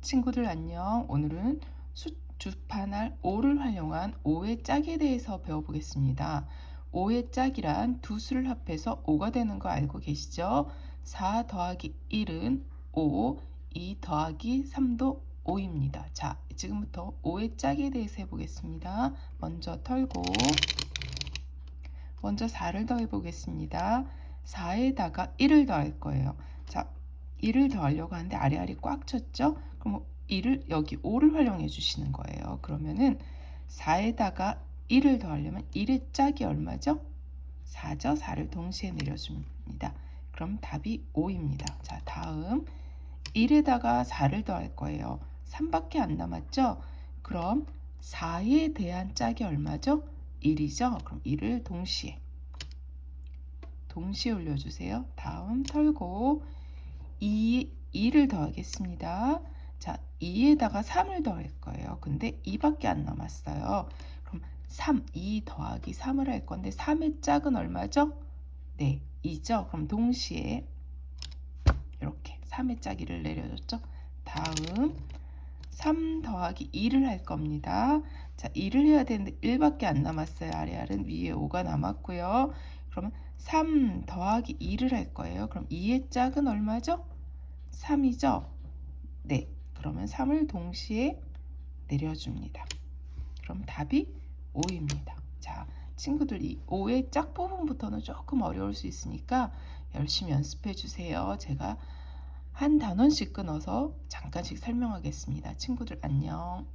친구들 안녕. 오늘은 수, 주판할 5를 활용한 5의 짝에 대해서 배워보겠습니다. 5의 짝이란 두 수를 합해서 5가 되는 거 알고 계시죠? 4 더하기 1은 5, 2 더하기 3도 5입니다. 자, 지금부터 5의 짝에 대해서 해보겠습니다. 먼저 털고 먼저 4를 더해 보겠습니다. 4에다가 1을 더할 거예요. 자, 1을 더하려고 하는데 아래아래 꽉 쳤죠? 그럼 1을 여기 5를 활용해 주시는 거예요. 그러면은 4에다가 1을 더하려면 1의 짝이 얼마죠? 4죠? 4를 동시에 내려줍니다. 그럼 답이 5입니다. 자, 다음 1에다가 4를 더할 거예요. 3밖에 안 남았죠? 그럼 4에 대한 짝이 얼마죠? 1이죠? 그럼 1을 동시에 동시에 올려주세요. 다음 털고 2, 2를 더하겠습니다. 자, 2에다가 3을 더할 거예요. 근데 2밖에 안 남았어요. 그럼 3, 2 더하기 3을 할 건데 3의 짝은 얼마죠? 네, 2죠? 그럼 동시에 이렇게 3의 짝이를 내려줬죠? 다음 3 더하기 2를 할 겁니다. 자, 2를 해야 되는데 1밖에 안 남았어요. 아래알은 위에 5가 남았고요. 그러면 3 더하기 2를 할 거예요. 그럼 2의 짝은 얼마죠? 3이죠? 네. 그러면 3을 동시에 내려줍니다. 그럼 답이 5입니다. 자, 친구들 이 5의 짝 부분부터는 조금 어려울 수 있으니까 열심히 연습해 주세요. 제가 한 단원씩 끊어서 잠깐씩 설명하겠습니다. 친구들 안녕.